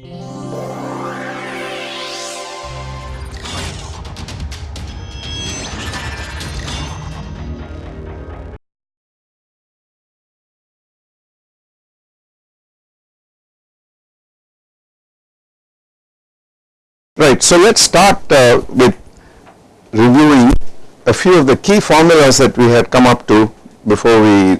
Right. So, let us start uh, with reviewing a few of the key formulas that we had come up to before we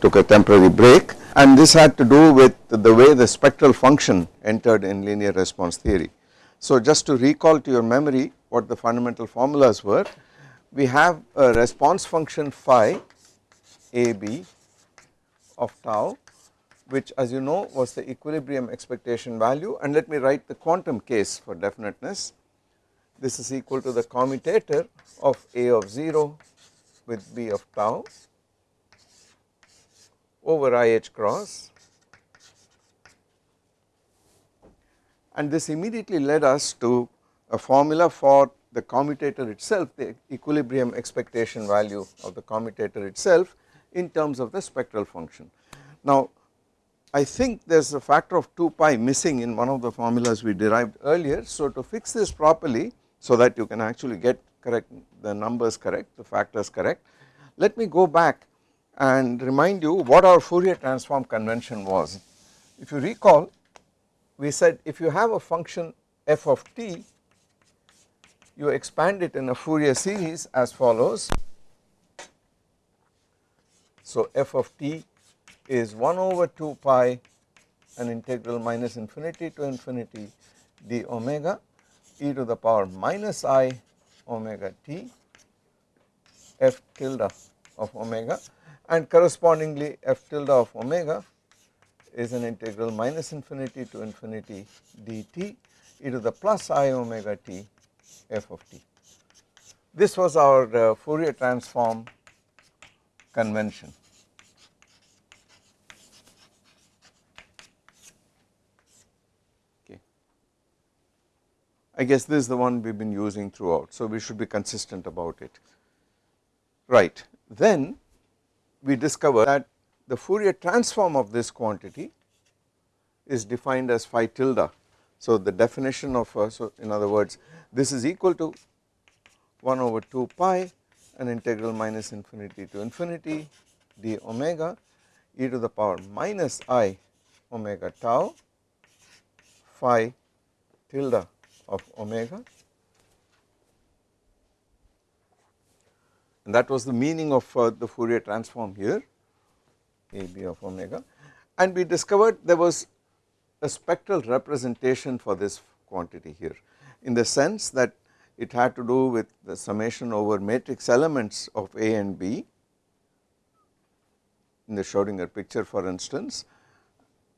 took a temporary break and this had to do with the way the spectral function entered in linear response theory. So, just to recall to your memory what the fundamental formulas were, we have a response function phi a b of tau which as you know was the equilibrium expectation value and let me write the quantum case for definiteness. This is equal to the commutator of A of 0 with B of tau over IH cross and this immediately led us to a formula for the commutator itself the equilibrium expectation value of the commutator itself in terms of the spectral function. Now I think there is a factor of 2 pi missing in one of the formulas we derived earlier. So to fix this properly so that you can actually get correct the numbers correct the factors correct let me go back and remind you what our Fourier transform convention was. If you recall we said if you have a function f of t you expand it in a Fourier series as follows. So f of t is 1 over 2 pi an integral minus infinity to infinity d omega e to the power minus i omega t f tilde of omega and correspondingly f tilde of omega is an integral minus infinity to infinity dt e to the plus i omega t f of t. This was our uh, Fourier transform convention. I guess this is the one we have been using throughout. So, we should be consistent about it right. Then we discover that the Fourier transform of this quantity is defined as phi tilde. So, the definition of uh, so in other words this is equal to 1 over 2 pi an integral minus infinity to infinity d omega e to the power minus i omega tau phi tilde of omega and that was the meaning of uh, the Fourier transform here A b of omega. And we discovered there was a spectral representation for this quantity here in the sense that it had to do with the summation over matrix elements of A and B. In the Schrodinger picture for instance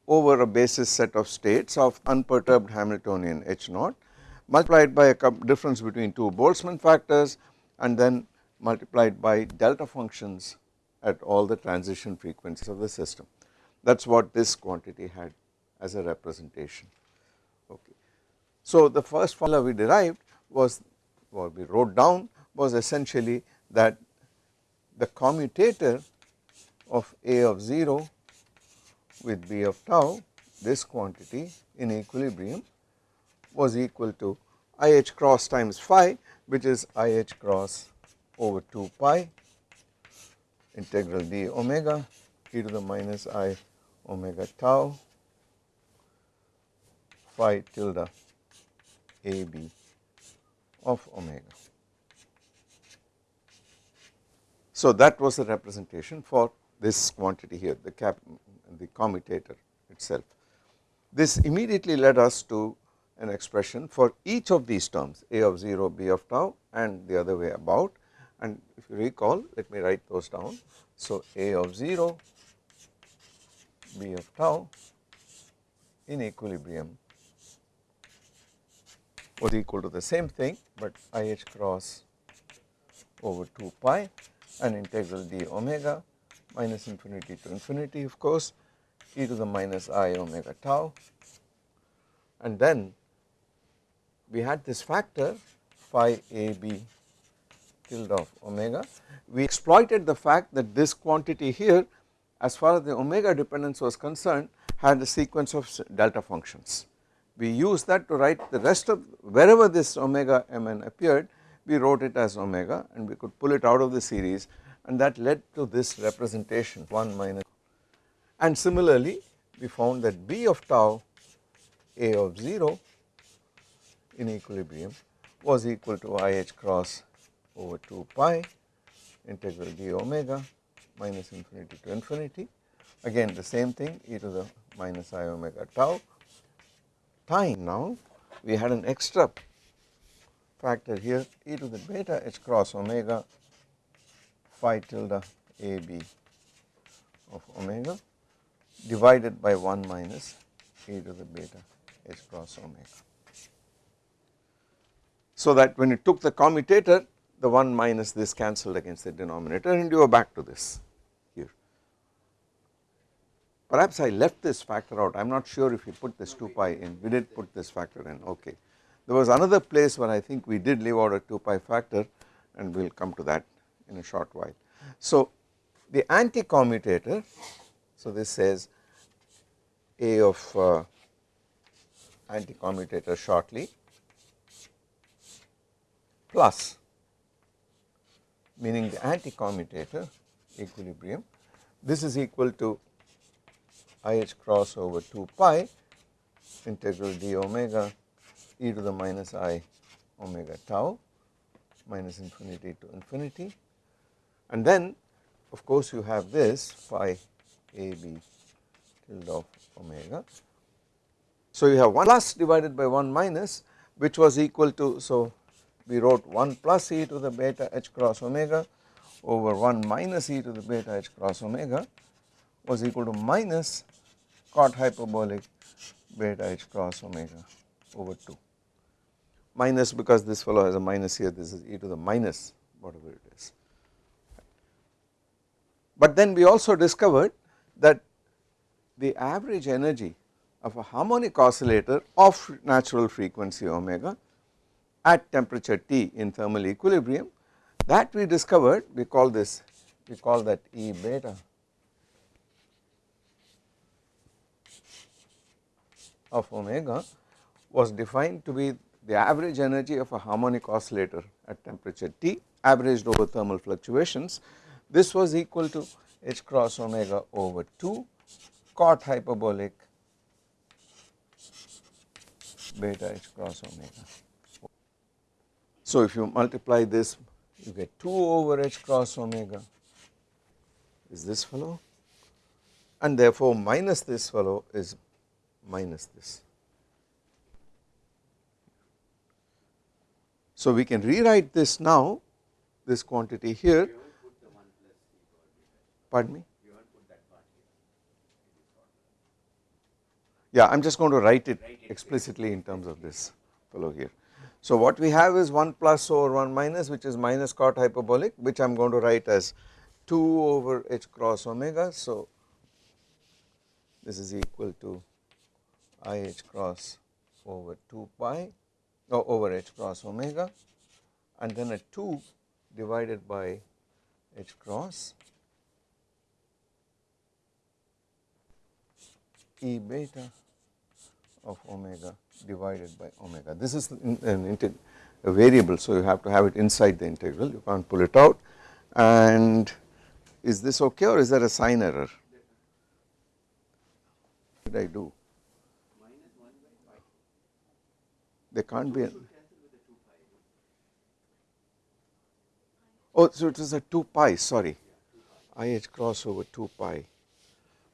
over a basis set of states of unperturbed Hamiltonian H naught multiplied by a difference between two Boltzmann factors and then multiplied by delta functions at all the transition frequencies of the system. That is what this quantity had as a representation. Okay. So the first formula we derived was what we wrote down was essentially that the commutator of A of 0 with B of tau this quantity in equilibrium was equal to IH cross times phi which is IH cross over 2 pi integral d omega e to the minus i omega tau phi tilde a b of omega. So that was the representation for this quantity here the cap the commutator itself. This immediately led us to an expression for each of these terms a of 0 b of tau and the other way about and if you recall let me write those down. So, a of 0 b of tau in equilibrium was equal to the same thing, but i h cross over 2 pi and integral d omega minus infinity to infinity of course e to the minus i omega tau and then we had this factor phi a b tilde of omega. We exploited the fact that this quantity here as far as the omega dependence was concerned had a sequence of delta functions. we used that to write the rest of wherever this omega mn appeared we wrote it as omega and we could pull it out of the series and that led to this representation 1 minus and similarly we found that B of tau A of 0 in equilibrium was equal to IH cross over 2 pi integral d omega minus infinity to infinity again the same thing e to the minus i omega tau time now we had an extra factor here e to the beta h cross omega phi tilde a b of omega divided by 1 minus e to the beta h cross omega. So that when you took the commutator the 1 minus this cancelled against the denominator and you are back to this here. Perhaps I left this factor out I am not sure if we put this 2 pi in we did put this factor in okay. There was another place where I think we did leave out a 2 pi factor and we will come to that in a short while. So the anti-commutator so this says A of uh, anti-commutator shortly plus meaning the anti-commutator equilibrium this is equal to IH cross over 2 pi integral d omega e to the minus i omega tau minus infinity to infinity and then of course you have this phi a b tilde of omega. So you have 1 plus divided by 1 minus which was equal to so we wrote 1 plus e to the beta h cross omega over 1 minus e to the beta h cross omega was equal to minus cot hyperbolic beta h cross omega over 2 minus because this fellow has a minus here this is e to the minus whatever it is. But then we also discovered that the average energy of a harmonic oscillator of natural frequency omega at temperature T in thermal equilibrium that we discovered we call this we call that E beta of omega was defined to be the average energy of a harmonic oscillator at temperature T averaged over thermal fluctuations this was equal to h cross omega over 2 cot hyperbolic beta h cross omega. So if you multiply this you get 2 over h cross omega is this fellow and therefore minus this fellow is minus this. So we can rewrite this now this quantity here pardon me yeah I am just going to write it explicitly in terms of this fellow here. So what we have is 1 plus over 1 minus which is minus cot hyperbolic which I am going to write as 2 over h cross omega. So this is equal to i h cross over 2 pi no, over h cross omega and then a 2 divided by h cross e beta of omega divided by omega. This is an a variable, so you have to have it inside the integral, you can't pull it out. And is this okay or is there a sign error? What did I do? There can't be. A, oh, so it is a 2 pi, sorry, I h cross over 2 pi.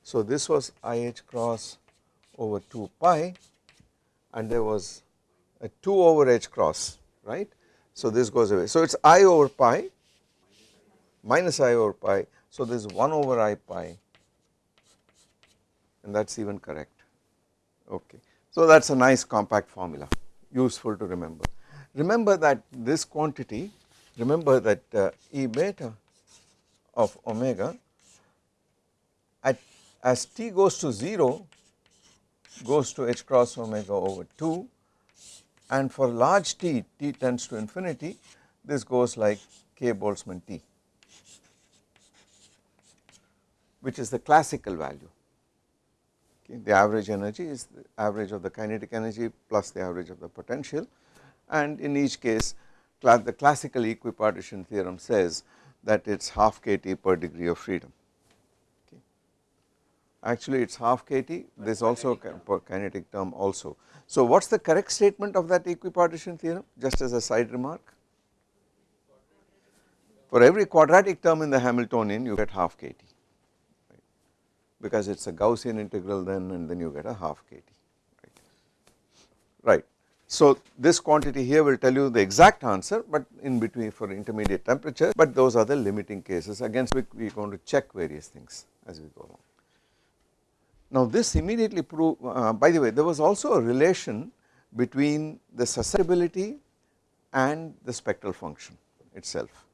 So this was I h cross over 2 pi and there was a 2 over h cross right. So this goes away. So it is I over pi minus I over pi. So this is 1 over I pi and that is even correct okay. So that is a nice compact formula useful to remember. Remember that this quantity remember that uh, E beta of omega at as t goes to 0 goes to h cross omega over 2 and for large t, t tends to infinity this goes like k Boltzmann t which is the classical value okay. the average energy is the average of the kinetic energy plus the average of the potential and in each case the classical equipartition theorem says that it is half kT per degree of freedom. Actually it is half kT this also a kinetic term also. So what is the correct statement of that equipartition theorem just as a side remark for every quadratic term in the Hamiltonian you get half kT right, because it is a Gaussian integral then and then you get a half kT right. right. So this quantity here will tell you the exact answer but in between for intermediate temperature but those are the limiting cases against which we are going to check various things as we go along. Now this immediately prove uh, by the way there was also a relation between the susceptibility and the spectral function itself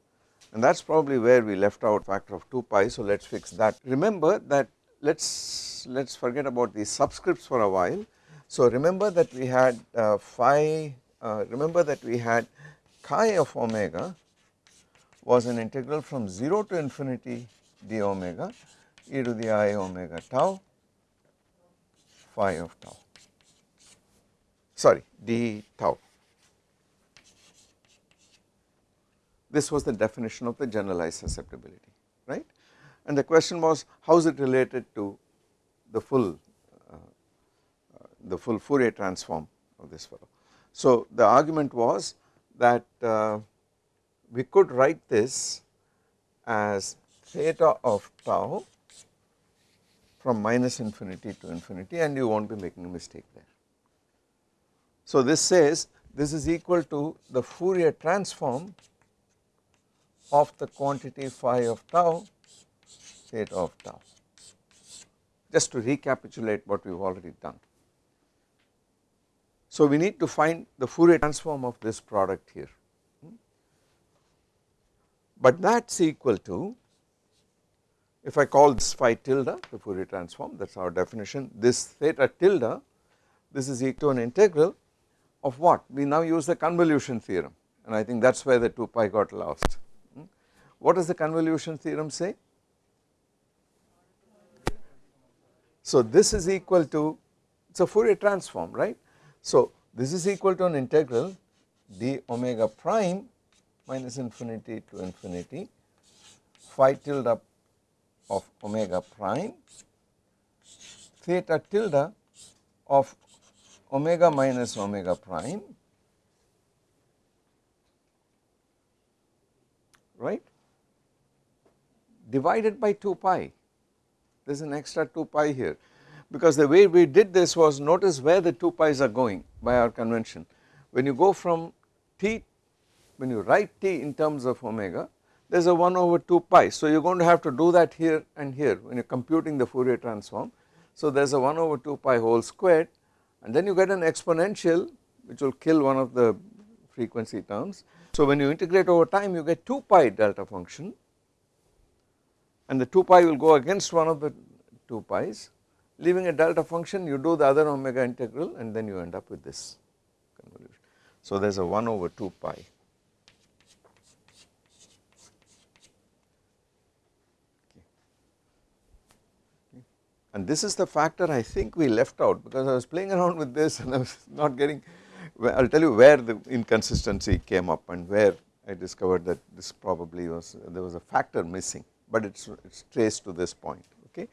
and that is probably where we left out factor of 2 pi so let us fix that. Remember that let us let us forget about these subscripts for a while. So remember that we had uh, phi uh, remember that we had chi of omega was an integral from 0 to infinity d omega e to the i omega tau phi of tau sorry d tau This was the definition of the generalized susceptibility right? And the question was how is it related to the full uh, the full Fourier transform of this fellow. So the argument was that uh, we could write this as theta of tau from minus infinity to infinity and you not be making a mistake there. So this says this is equal to the Fourier transform of the quantity phi of tau theta of tau just to recapitulate what we have already done. So we need to find the Fourier transform of this product here hmm? but that is equal to if I call this phi tilde the Fourier transform that is our definition this theta tilde this is equal to an integral of what we now use the convolution theorem and I think that is where the 2 pi got lost hmm? what does the convolution theorem say? So this is equal to it is a Fourier transform right. So this is equal to an integral d omega prime minus infinity to infinity phi tilde of omega prime theta tilde of omega minus omega prime right divided by 2 pi. There is an extra 2 pi here. Because the way we did this was notice where the 2 pi's are going by our convention. When you go from t when you write t in terms of omega there is a 1 over 2 pi so you are going to have to do that here and here when you are computing the Fourier transform so there is a 1 over 2 pi whole squared and then you get an exponential which will kill one of the frequency terms so when you integrate over time you get 2 pi delta function and the 2 pi will go against one of the 2 pi's leaving a delta function you do the other omega integral and then you end up with this convolution. So there is a 1 over 2 pi. And this is the factor I think we left out because I was playing around with this and I was not getting I will tell you where the inconsistency came up and where I discovered that this probably was there was a factor missing but it is traced to this point okay.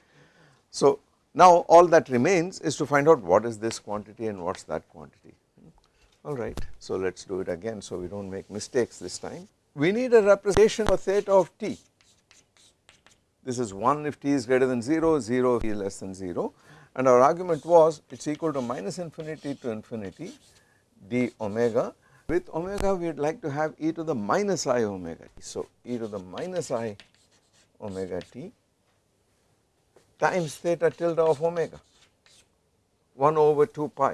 So now all that remains is to find out what is this quantity and what is that quantity alright. So let us do it again so we do not make mistakes this time. We need a representation for theta of t this is 1 if t is greater than 0, 0 if t is less than 0 and our argument was it is equal to minus infinity to infinity d omega with omega we would like to have e to the minus i omega t. So e to the minus i omega t times theta tilde of omega 1 over 2 pi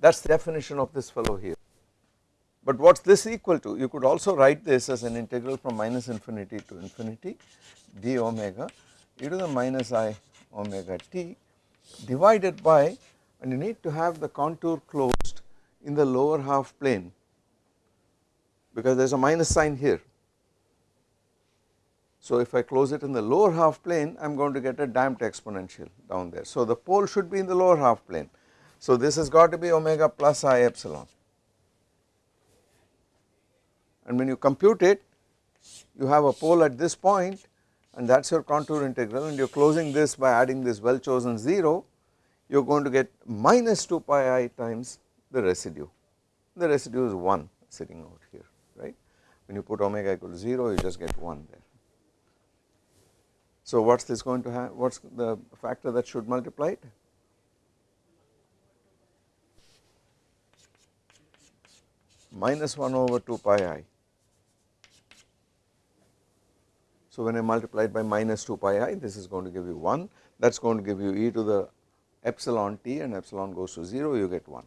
that is the definition of this fellow here. But what is this equal to? You could also write this as an integral from minus infinity to infinity d omega e to the minus i omega t divided by and you need to have the contour closed in the lower half plane because there is a minus sign here So if I close it in the lower half plane I am going to get a damped exponential down there. So the pole should be in the lower half plane. So this has got to be omega plus i epsilon and when you compute it you have a pole at this point and that is your contour integral. And you are closing this by adding this well chosen 0 you are going to get minus 2 pi i times the residue. The residue is 1 sitting out here right? When you put omega equal to 0 you just get 1 there. So what is this going to have, what is the factor that should multiply it? Minus 1 over 2 pi i. So when I multiply it by minus 2 pi i, this is going to give you 1, that is going to give you e to the epsilon t and epsilon goes to 0, you get 1.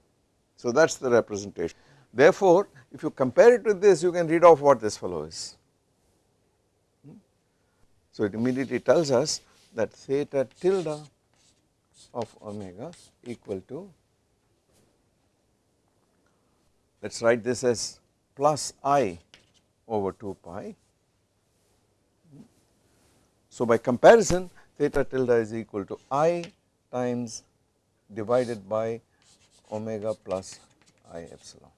So that is the representation. Therefore, if you compare it with this, you can read off what this fellow is. Hmm? So it immediately tells us that theta tilde of omega equal to let us write this as plus i over 2 pi. So by comparison theta tilde is equal to i times divided by omega plus i epsilon.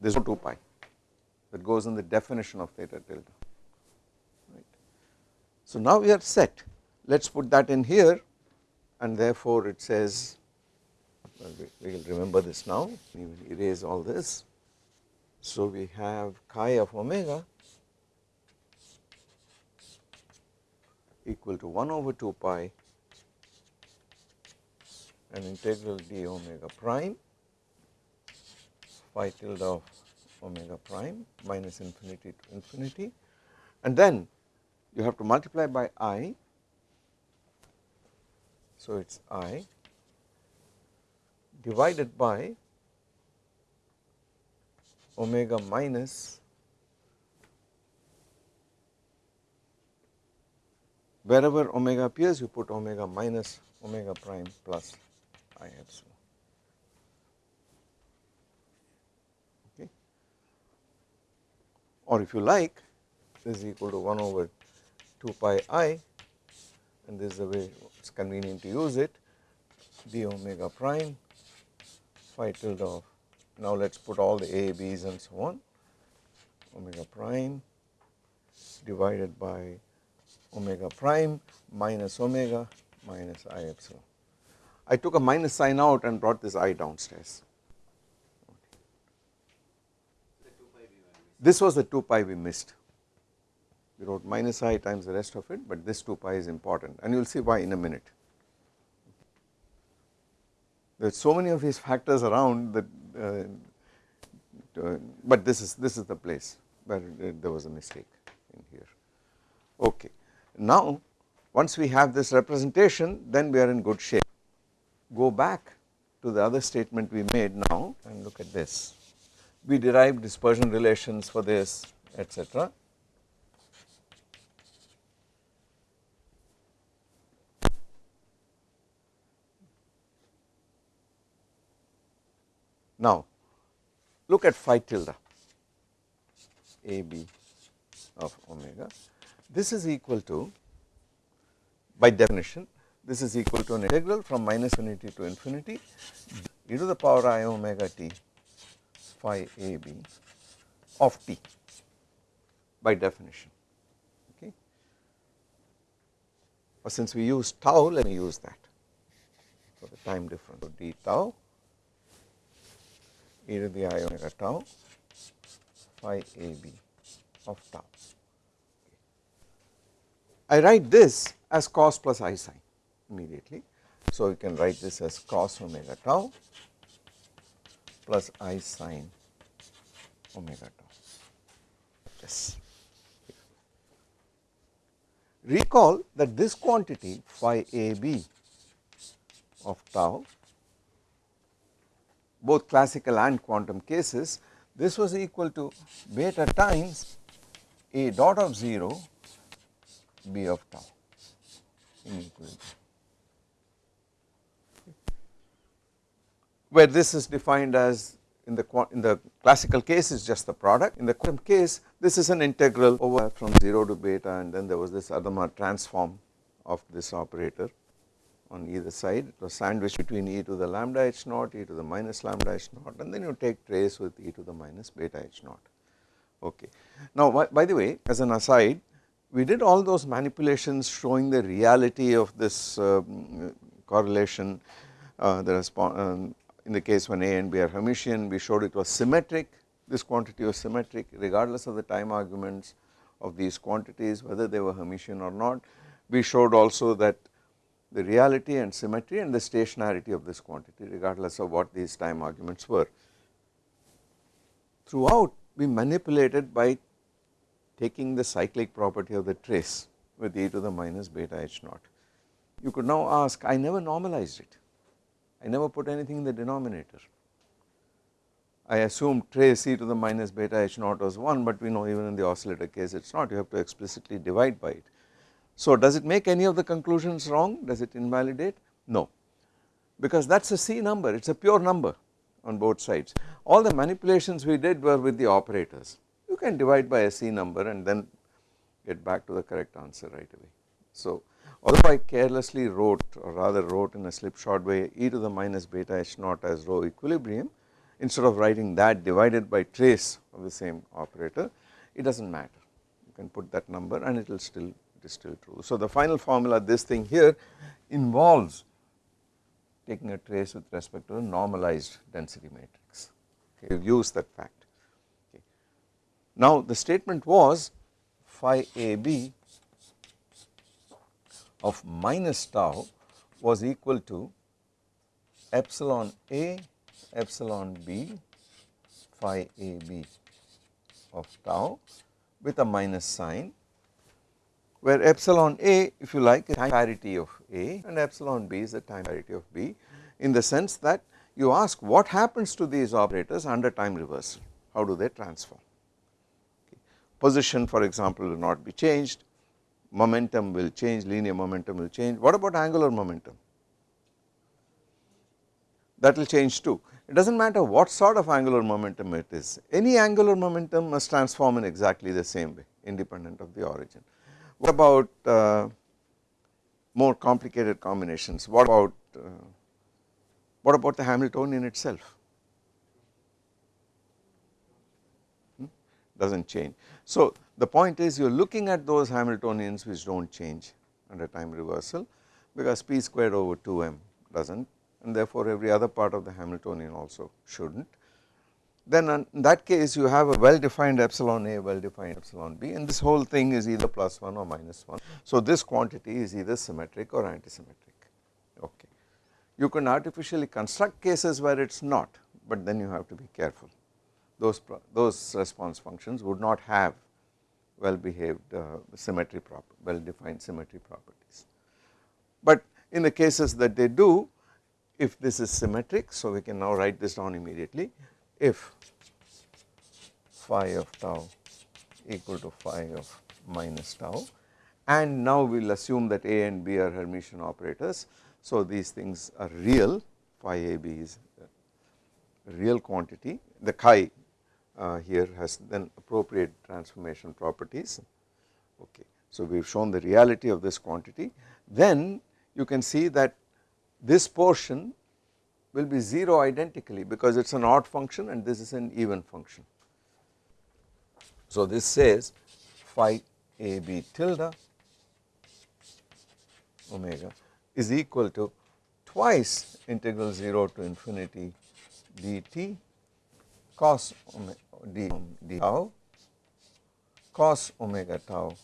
This is 2 pi that goes in the definition of theta tilde right. So now we are set let us put that in here and therefore it says well, we, we will remember this now we will erase all this. So we have chi of omega equal to 1 over 2 pi and integral d omega prime phi tilde of omega prime minus infinity to infinity and then you have to multiply by i. So it is i divided by omega minus wherever omega appears you put omega minus omega prime plus i epsilon. Okay. or if you like this is equal to 1 over 2 pi i and this is the way it is convenient to use it d omega prime phi tilde of now let us put all the a, b's and so on omega prime divided by omega prime minus omega minus i epsilon. I took a minus sign out and brought this i downstairs. This was the 2 pi we missed. We wrote minus i times the rest of it, but this 2 pi is important and you will see why in a minute. There are so many of these factors around that, uh, uh, but this is this is the place where there was a mistake in here. Okay. Now, once we have this representation, then we are in good shape. Go back to the other statement we made now and look at this we derive dispersion relations for this etc. Now look at phi tilde a b of omega this is equal to by definition this is equal to an integral from minus infinity to infinity e to the power i omega t phi a b of t by definition okay. But since we use tau let me use that for the time difference so d tau e to the i omega tau phi a b of tau. I write this as cos plus i sine immediately. So, you can write this as cos omega tau plus i sine omega tau. Yes. Recall that this quantity phi a b of tau both classical and quantum cases this was equal to beta times a dot of 0 b of tau in equilibrium where this is defined as in the in the classical case is just the product. In the quantum case this is an integral over from 0 to beta and then there was this Adama transform of this operator on either side. It was sandwiched between e to the lambda h naught e to the minus lambda h naught and then you take trace with e to the minus beta h naught. Okay. Now by the way as an aside we did all those manipulations showing the reality of this um, correlation uh, the um, in the case when A and B are Hermitian we showed it was symmetric this quantity was symmetric regardless of the time arguments of these quantities whether they were Hermitian or not. We showed also that the reality and symmetry and the stationarity of this quantity regardless of what these time arguments were. Throughout we manipulated by taking the cyclic property of the trace with e to the minus beta h naught. You could now ask I never normalized it, I never put anything in the denominator. I assumed trace e to the minus beta h naught was 1 but we know even in the oscillator case it is not. You have to explicitly divide by it. So does it make any of the conclusions wrong? Does it invalidate? No. Because that is a C number. It is a pure number on both sides. All the manipulations we did were with the operators you can divide by a C number and then get back to the correct answer right away. So although I carelessly wrote or rather wrote in a slipshod way e to the minus beta h naught as rho equilibrium instead of writing that divided by trace of the same operator it does not matter you can put that number and it will still it is still true. So the final formula this thing here involves taking a trace with respect to a normalized density matrix okay, use that fact. Now the statement was phi AB of minus tau was equal to epsilon A epsilon B phi AB of tau with a minus sign where epsilon A if you like is time parity of A and epsilon B is the time parity of B in the sense that you ask what happens to these operators under time reversal? How do they transform position for example will not be changed, momentum will change, linear momentum will change. What about angular momentum? That will change too. It does not matter what sort of angular momentum it is, any angular momentum must transform in exactly the same way independent of the origin. What about uh, more complicated combinations? What about uh, what about the Hamiltonian itself? Hmm? Does not change. So the point is you are looking at those Hamiltonians which do not change under time reversal because p squared over 2m does not and therefore every other part of the Hamiltonian also should not. Then in that case you have a well defined epsilon a well defined epsilon b and this whole thing is either plus 1 or minus 1. So this quantity is either symmetric or antisymmetric okay. You can artificially construct cases where it is not but then you have to be careful those, those response functions would not have well behaved uh, symmetry proper well defined symmetry properties. But in the cases that they do if this is symmetric so we can now write this down immediately if phi of tau equal to phi of minus tau and now we will assume that A and B are Hermitian operators. So these things are real phi A B is real quantity the chi uh, here has then appropriate transformation properties okay. So we have shown the reality of this quantity then you can see that this portion will be 0 identically because it is an odd function and this is an even function. So this says phi a b tilde omega is equal to twice integral 0 to infinity dt cos omega d, d tau. Cos omega tau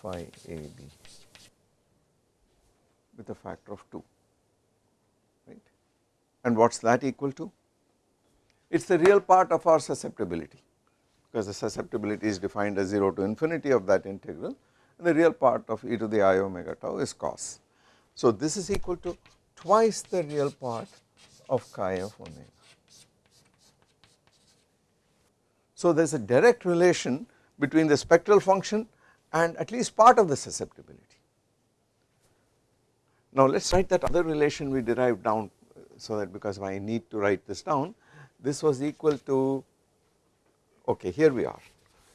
phi a b with a factor of 2 right? And what is that equal to? It is the real part of our susceptibility because the susceptibility is defined as 0 to infinity of that integral and the real part of e to the i omega tau is cos. So this is equal to twice the real part of chi of omega So there is a direct relation between the spectral function and at least part of the susceptibility. Now let us write that other relation we derived down so that because I need to write this down this was equal to okay here we are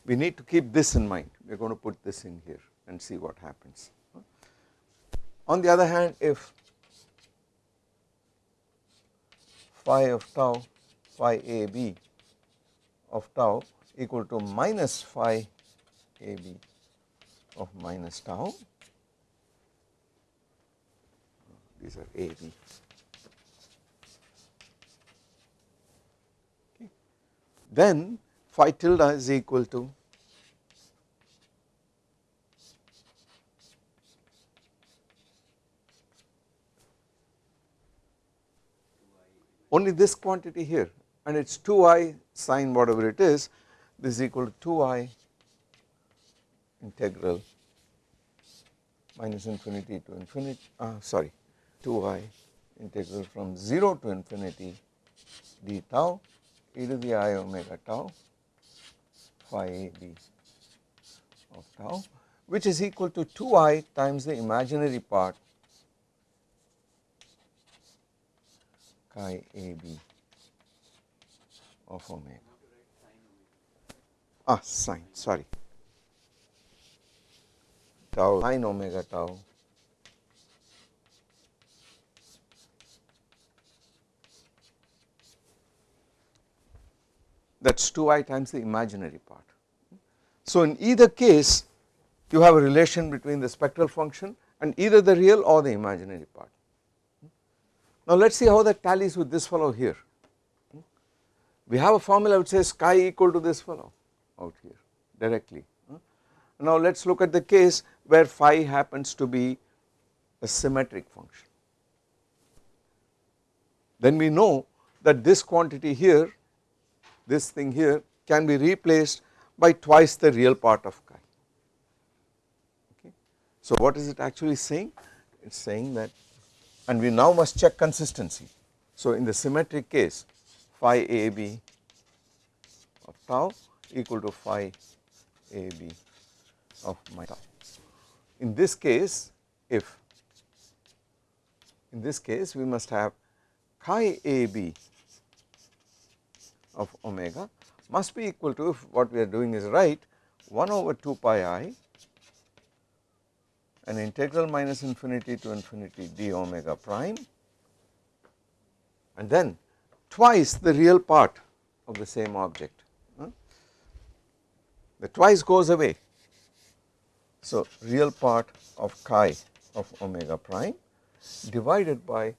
we need to keep this in mind we are going to put this in here and see what happens. On the other hand if phi of tau phi a b of tau equal to minus phi a b of minus tau. These are a b okay. then phi tilde is equal to only this quantity here and it is 2i sine whatever it is this is equal to 2i integral minus infinity to infinity uh, sorry 2i integral from 0 to infinity d tau e to the i omega tau phi a b of tau which is equal to 2i times the imaginary part chi a b of omega ah sine sorry tau sine omega tau that is 2i times the imaginary part. So in either case you have a relation between the spectral function and either the real or the imaginary part. Now let us see how that tallies with this fellow here. We have a formula which says chi equal to this fellow out here directly. Hmm? Now let us look at the case where phi happens to be a symmetric function. Then we know that this quantity here this thing here can be replaced by twice the real part of chi okay. So what is it actually saying it is saying that and we now must check consistency. So in the symmetric case phi a b of tau equal to phi a b of my tau. In this case if in this case we must have chi a b of omega must be equal to if what we are doing is right 1 over 2 pi i an integral minus infinity to infinity d omega prime and then twice the real part of the same object the twice goes away. So real part of chi of omega prime divided by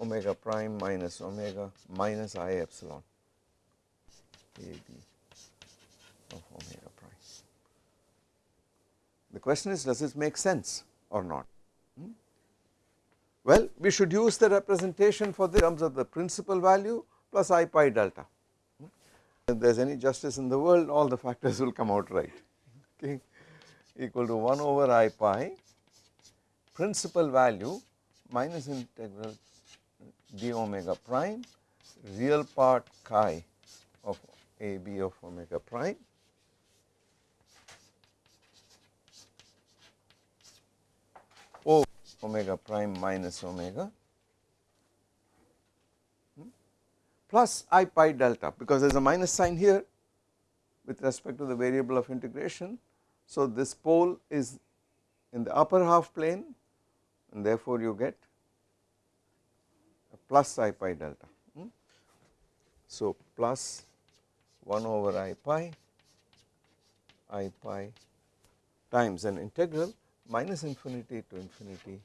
omega prime minus omega minus i epsilon a b of omega prime. The question is does this make sense or not? Well, we should use the representation for the terms of the principal value plus i pi delta. If there is any justice in the world all the factors will come out right. Okay? Equal to 1 over i pi principal value minus integral d omega prime real part chi of a b of omega prime. O omega prime minus omega hmm, plus i pi delta because there is a minus sign here with respect to the variable of integration. So this pole is in the upper half plane and therefore you get a plus i pi delta. Hmm. So plus 1 over i pi i pi times an integral minus infinity to infinity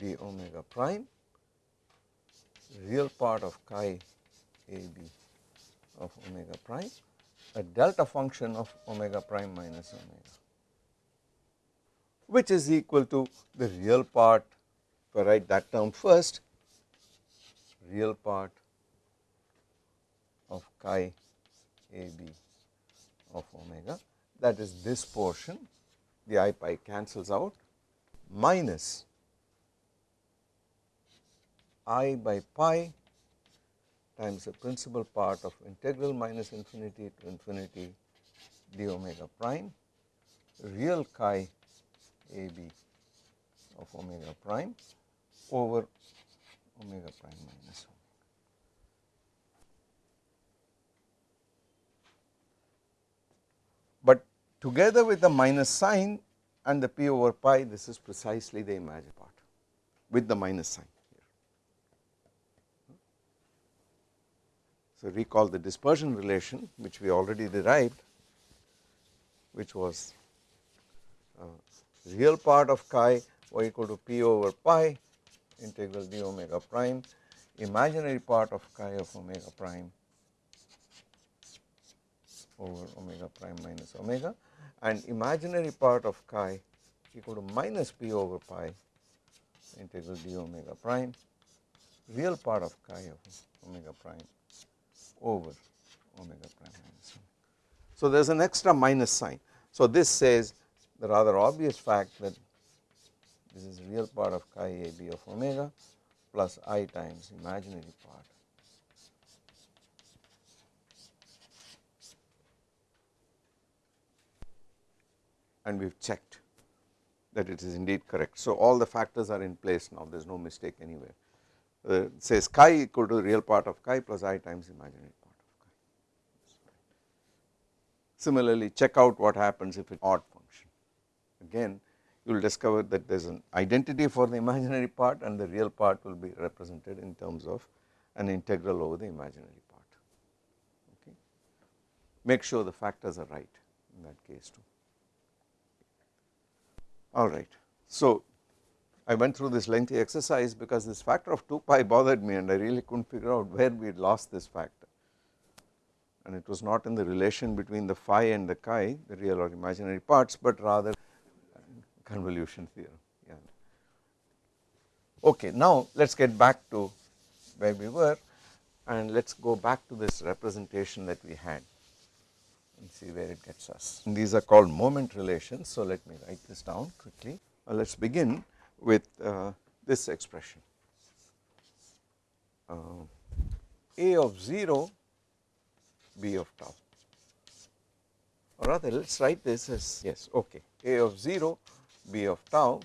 d omega prime real part of chi a b of omega prime a delta function of omega prime minus omega which is equal to the real part. If I write that term first real part of chi a b of omega that is this portion the i pi cancels out minus i by pi times the principal part of integral minus infinity to infinity d omega prime real chi a b of omega prime over omega prime minus omega. Together with the minus sign and the p over pi this is precisely the imaginary part with the minus sign here. So recall the dispersion relation which we already derived which was uh, real part of chi y equal to p over pi integral d omega prime imaginary part of chi of omega prime over omega prime minus omega and imaginary part of chi equal to minus p over pi integral d omega prime real part of chi of omega prime over omega prime minus. So there is an extra minus sign. So this says the rather obvious fact that this is real part of chi a b of omega plus i times imaginary part and we have checked that it is indeed correct. So all the factors are in place now there is no mistake anywhere uh, says chi equal to the real part of chi plus i times imaginary part of chi. Similarly check out what happens if it odd function again you will discover that there is an identity for the imaginary part and the real part will be represented in terms of an integral over the imaginary part okay. Make sure the factors are right in that case too alright. So I went through this lengthy exercise because this factor of 2 pi bothered me and I really could not figure out where we had lost this factor and it was not in the relation between the phi and the chi the real or imaginary parts but rather convolution theorem. Okay, now let us get back to where we were and let us go back to this representation that we had and see where it gets us. And these are called moment relations. So, let me write this down quickly. Uh, let us begin with uh, this expression uh, A of 0 B of tau or rather let us write this as yes okay A of 0 b of tau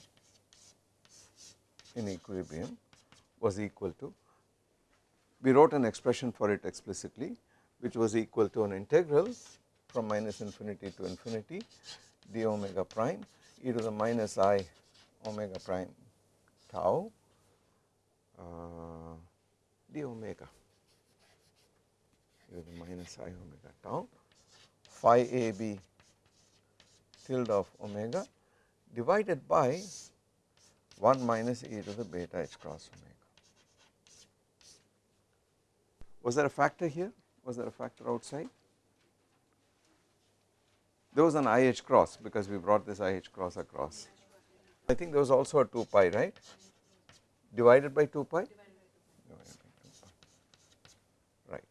in equilibrium was equal to we wrote an expression for it explicitly which was equal to an integral from minus infinity to infinity d omega prime e to the minus i omega prime tau uh, d omega e to the minus i omega tau phi a b tilde of omega divided by 1 minus e to the beta h cross omega. Was there a factor here? Was there a factor outside? There was an IH cross because we brought this IH cross across. I think there was also a 2 pi right divided by 2 pi right.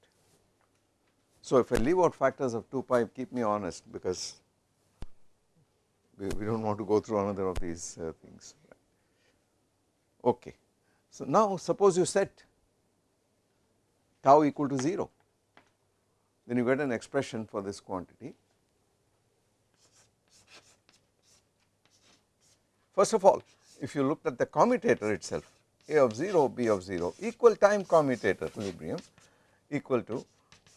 So if I leave out factors of 2 pi keep me honest because we, we do not want to go through another of these uh, things. Okay. So now suppose you set tau equal to 0 then you get an expression for this quantity. First of all if you looked at the commutator itself a of 0 b of 0 equal time commutator equilibrium equal to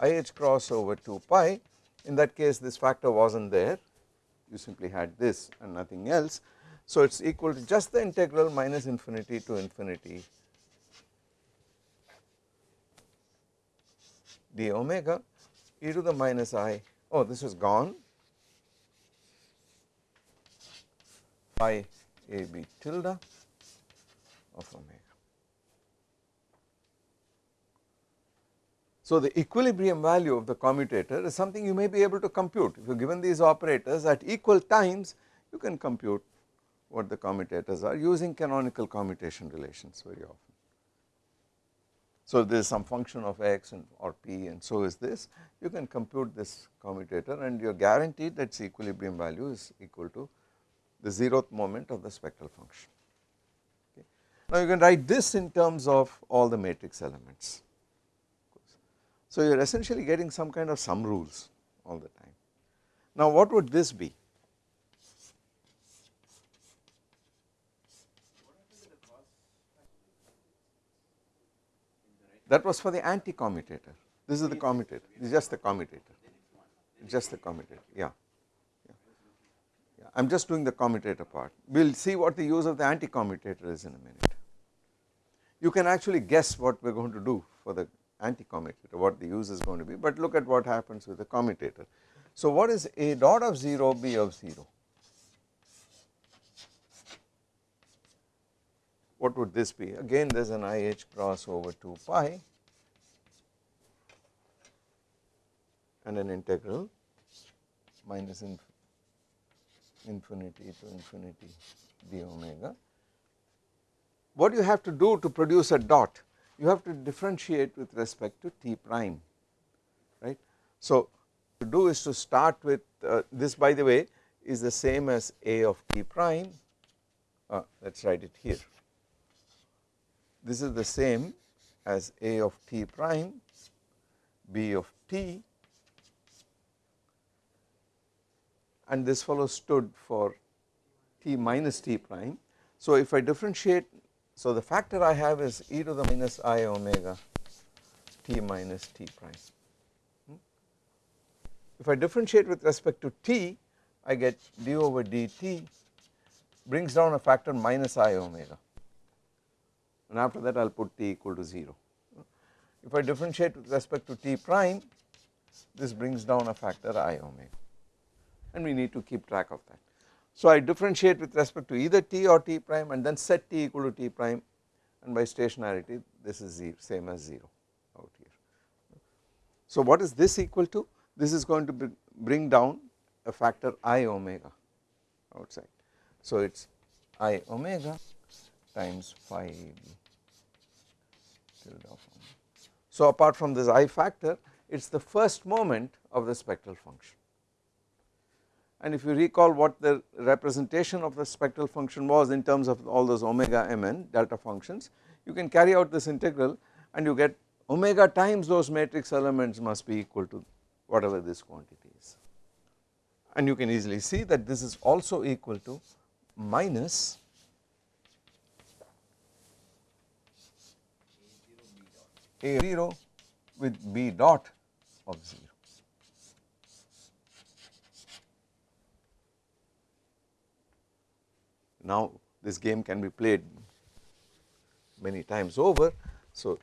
ih cross over 2 pi. In that case this factor was not there. You simply had this and nothing else. So it is equal to just the integral minus infinity to infinity d omega e to the minus i. Oh this is gone a b tilde of omega. So, the equilibrium value of the commutator is something you may be able to compute if you are given these operators at equal times you can compute what the commutators are using canonical commutation relations very often. So, there is some function of x and or p and so is this you can compute this commutator and you are guaranteed that its equilibrium value is equal to the zeroth moment of the spectral function. Okay. Now, you can write this in terms of all the matrix elements so you are essentially getting some kind of sum rules all the time. Now what would this be? That was for the anti-commutator. This is the commutator. Is just the commutator. Just the commutator. Yeah. I am just doing the commutator part. We will see what the use of the anti-commutator is in a minute. You can actually guess what we are going to do for the anti-commutator, what the use is going to be, but look at what happens with the commutator. So what is A dot of 0, B of 0? What would this be? Again there is an IH cross over 2 pi and an integral minus infinity to infinity d omega. What you have to do to produce a dot? You have to differentiate with respect to t prime, right. So, to do is to start with uh, this by the way is the same as a of t prime, uh, let us write it here. This is the same as a of t prime, b of t and this fellow stood for t minus t prime. So if I differentiate, so the factor I have is e to the minus i omega t minus t prime. Hmm? If I differentiate with respect to t, I get d over dt brings down a factor minus i omega and after that I will put t equal to 0. If I differentiate with respect to t prime, this brings down a factor i omega and we need to keep track of that. So I differentiate with respect to either t or t prime and then set t equal to t prime and by stationarity this is zero, same as 0 out here. So what is this equal to? This is going to bring down a factor i omega outside. So it is i omega times phi tilde of omega. So apart from this i factor it is the first moment of the spectral function and if you recall what the representation of the spectral function was in terms of all those omega mn delta functions you can carry out this integral and you get omega times those matrix elements must be equal to whatever this quantity is. And you can easily see that this is also equal to minus a 0 with b dot of 0 Now this game can be played many times over. So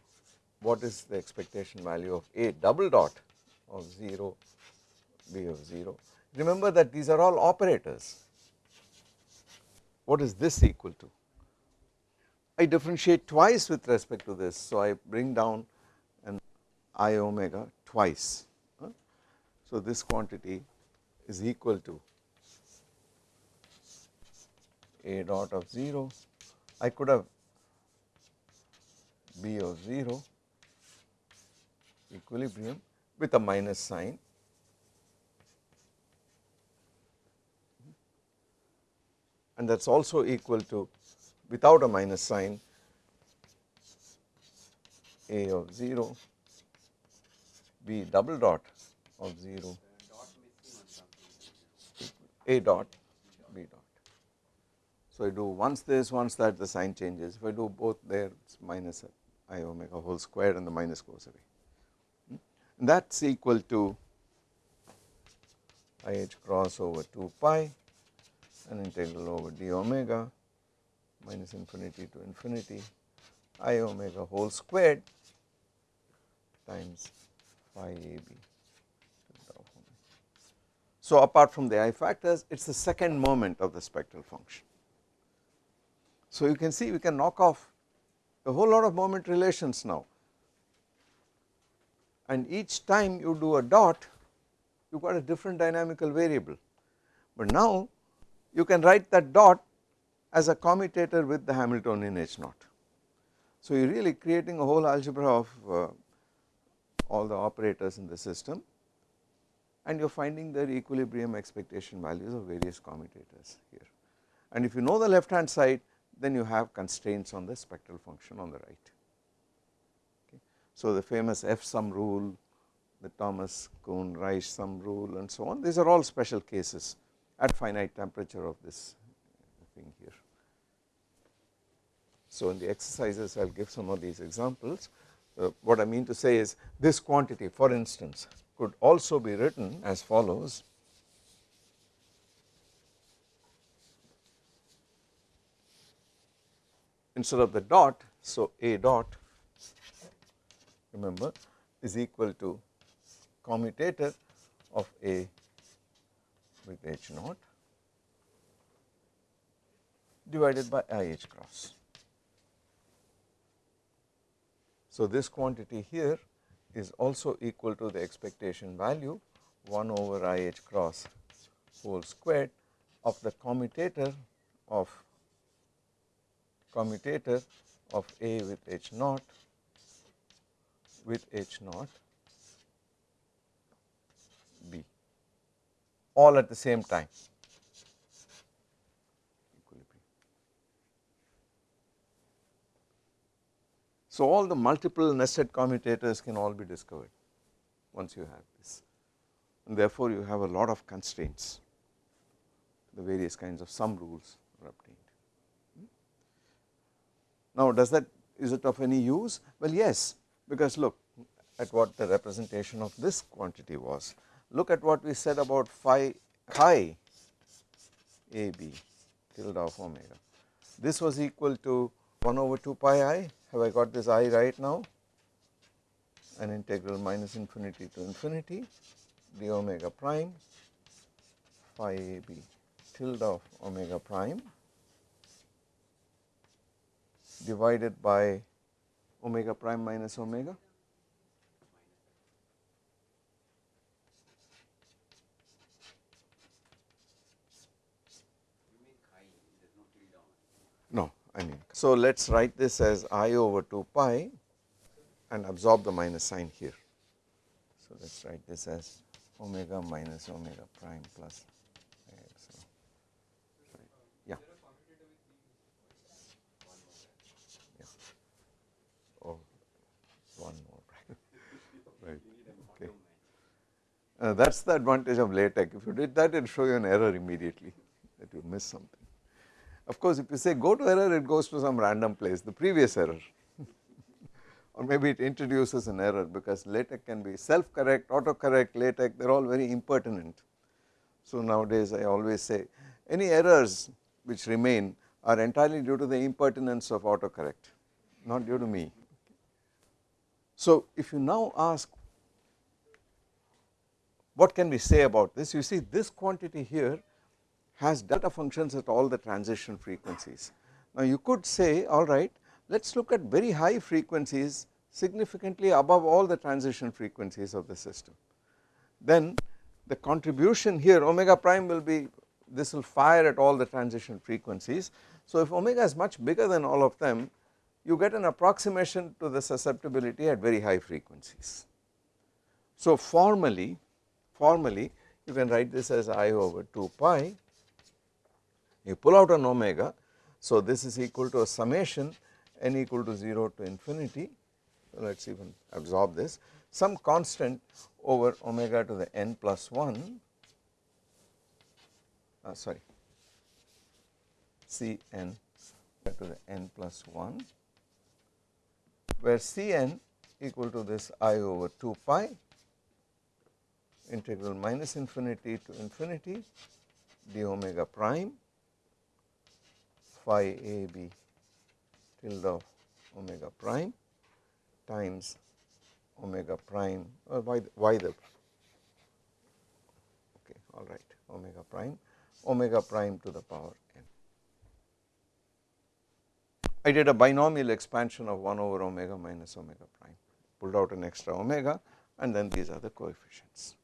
what is the expectation value of A double dot of 0, B of 0. Remember that these are all operators. What is this equal to? I differentiate twice with respect to this. So I bring down an i omega twice. So this quantity is equal to a dot of 0, I could have b of 0 equilibrium with a minus sign. And that is also equal to without a minus sign a of 0 b double dot of 0 a dot so, I do once this once that the sign changes if I do both there it is minus i omega whole square and the minus goes away hmm? and that is equal to i h cross over 2 pi and integral over d omega minus infinity to infinity i omega whole squared times phi a b. So apart from the i factors it is the second moment of the spectral function. So you can see we can knock off a whole lot of moment relations now. And each time you do a dot you got a different dynamical variable. But now you can write that dot as a commutator with the Hamiltonian H naught. So you are really creating a whole algebra of uh, all the operators in the system. And you are finding their equilibrium expectation values of various commutators here. And if you know the left hand side then you have constraints on the spectral function on the right. Okay. So the famous F sum rule, the Thomas Kuhn Reiche sum rule and so on these are all special cases at finite temperature of this thing here. So in the exercises I will give some of these examples uh, what I mean to say is this quantity for instance could also be written as follows instead of the dot. So, A dot remember is equal to commutator of A with H naught divided by I H cross. So, this quantity here is also equal to the expectation value 1 over I H cross whole squared of the commutator of commutator of A with H naught with H naught B all at the same time. So, all the multiple nested commutators can all be discovered once you have this and therefore, you have a lot of constraints the various kinds of sum rules are obtained. Now, does that is it of any use? Well, yes, because look at what the representation of this quantity was. Look at what we said about phi chi a b tilde of omega. This was equal to 1 over 2 pi i. Have I got this i right now? An integral minus infinity to infinity d omega prime phi a b tilde of omega prime divided by omega prime minus omega No, I mean, so let us write this as i over 2 pi and absorb the minus sign here. So, let us write this as omega minus omega prime plus yeah. yeah. Oh, one more, right, okay. Uh, that is the advantage of LaTeX. If you did that, it will show you an error immediately that you missed something. Of course, if you say go to error, it goes to some random place, the previous error or maybe it introduces an error because LaTeX can be self correct, autocorrect, LaTeX they are all very impertinent. So nowadays I always say any errors which remain are entirely due to the impertinence of autocorrect not due to me. So if you now ask what can we say about this you see this quantity here has delta functions at all the transition frequencies. Now you could say alright let us look at very high frequencies significantly above all the transition frequencies of the system. Then the contribution here omega prime will be this will fire at all the transition frequencies. So if omega is much bigger than all of them you get an approximation to the susceptibility at very high frequencies. So formally formally you can write this as i over 2 pi. You pull out an omega. So this is equal to a summation n equal to 0 to infinity. So let us even absorb this. Some constant over omega to the n plus 1 uh, sorry. C n to the n plus 1 where C n equal to this i over 2 pi integral minus infinity to infinity d omega prime phi a b tilde of omega prime times omega prime or uh, why the, the okay all right omega prime omega prime to the power n. I did a binomial expansion of 1 over omega minus omega prime pulled out an extra omega and then these are the coefficients.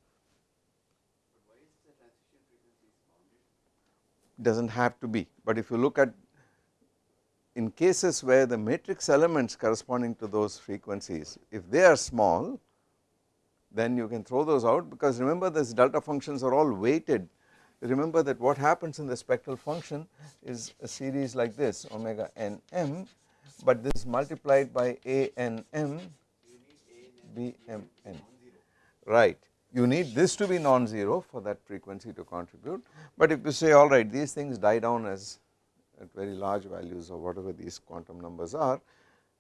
Does not have to be, but if you look at in cases where the matrix elements corresponding to those frequencies if they are small then you can throw those out because remember these delta functions are all weighted. Remember that what happens in the spectral function is a series like this omega n m but this is multiplied by a n m b m n. Right you need this to be non-zero for that frequency to contribute. But if you say alright these things die down as at very large values or whatever these quantum numbers are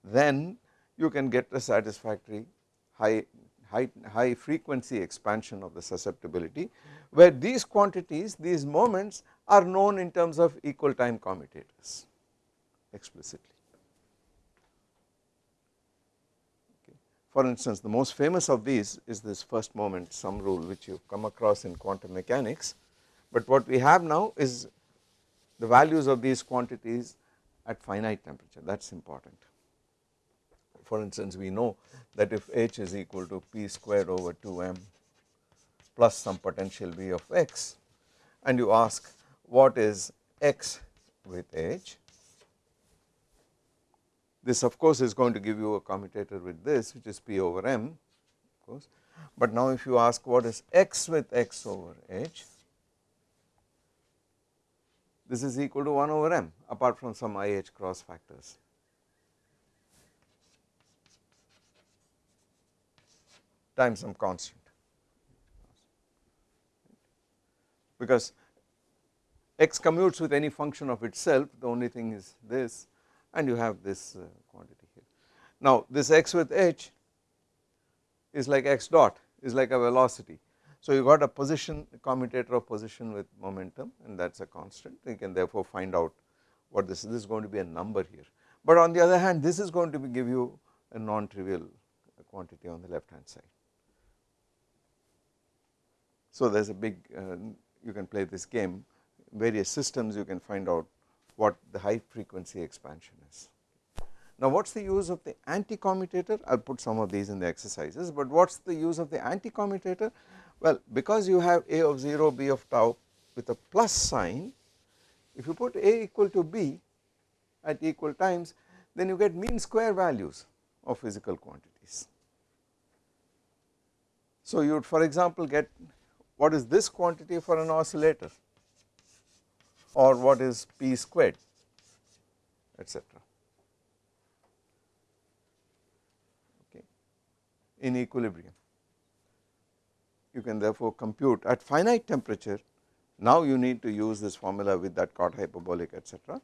then you can get a satisfactory high high, high frequency expansion of the susceptibility where these quantities these moments are known in terms of equal time commutators explicitly For instance, the most famous of these is this first moment sum rule which you come across in quantum mechanics, but what we have now is the values of these quantities at finite temperature. That is important. For instance, we know that if H is equal to P squared over 2m plus some potential V of x and you ask what is x with H, this of course is going to give you a commutator with this which is P over m of course, but now if you ask what is x with x over H, this is equal to 1 over m apart from some i h cross factors. times some constant because x commutes with any function of itself the only thing is this and you have this uh, quantity here. Now this x with h is like x dot is like a velocity so you got a position commutator of position with momentum and that is a constant you can therefore find out what this is this is going to be a number here but on the other hand this is going to be give you a non-trivial quantity on the left hand side. So there is a big uh, you can play this game various systems you can find out what the high frequency expansion is. Now what is the use of the anti-commutator I will put some of these in the exercises but what is the use of the anti-commutator well, because you have A of 0 B of tau with a plus sign, if you put A equal to B at equal times then you get mean square values of physical quantities. So you would for example get what is this quantity for an oscillator or what is P squared etc. okay. In equilibrium. You can therefore compute at finite temperature. Now you need to use this formula with that cot hyperbolic etc.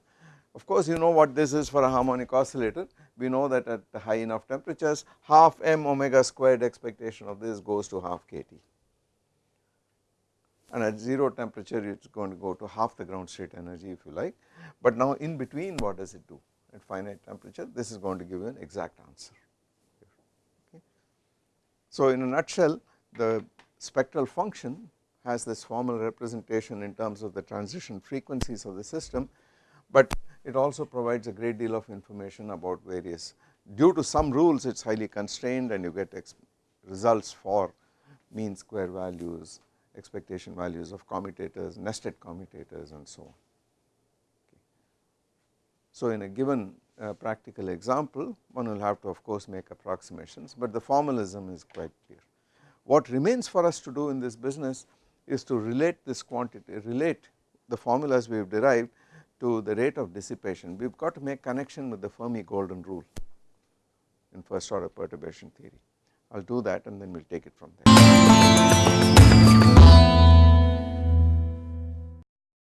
Of course you know what this is for a harmonic oscillator. We know that at high enough temperatures half m omega squared expectation of this goes to half kT and at 0 temperature it is going to go to half the ground state energy if you like but now in between what does it do at finite temperature this is going to give you an exact answer. Okay. So in a nutshell the spectral function has this formal representation in terms of the transition frequencies of the system, but it also provides a great deal of information about various due to sum rules it is highly constrained and you get results for mean square values, expectation values of commutators, nested commutators and so on. So in a given uh, practical example one will have to of course make approximations, but the formalism is quite clear. What remains for us to do in this business is to relate this quantity, relate the formulas we have derived to the rate of dissipation. We have got to make connection with the Fermi golden rule in first order perturbation theory. I will do that and then we will take it from there.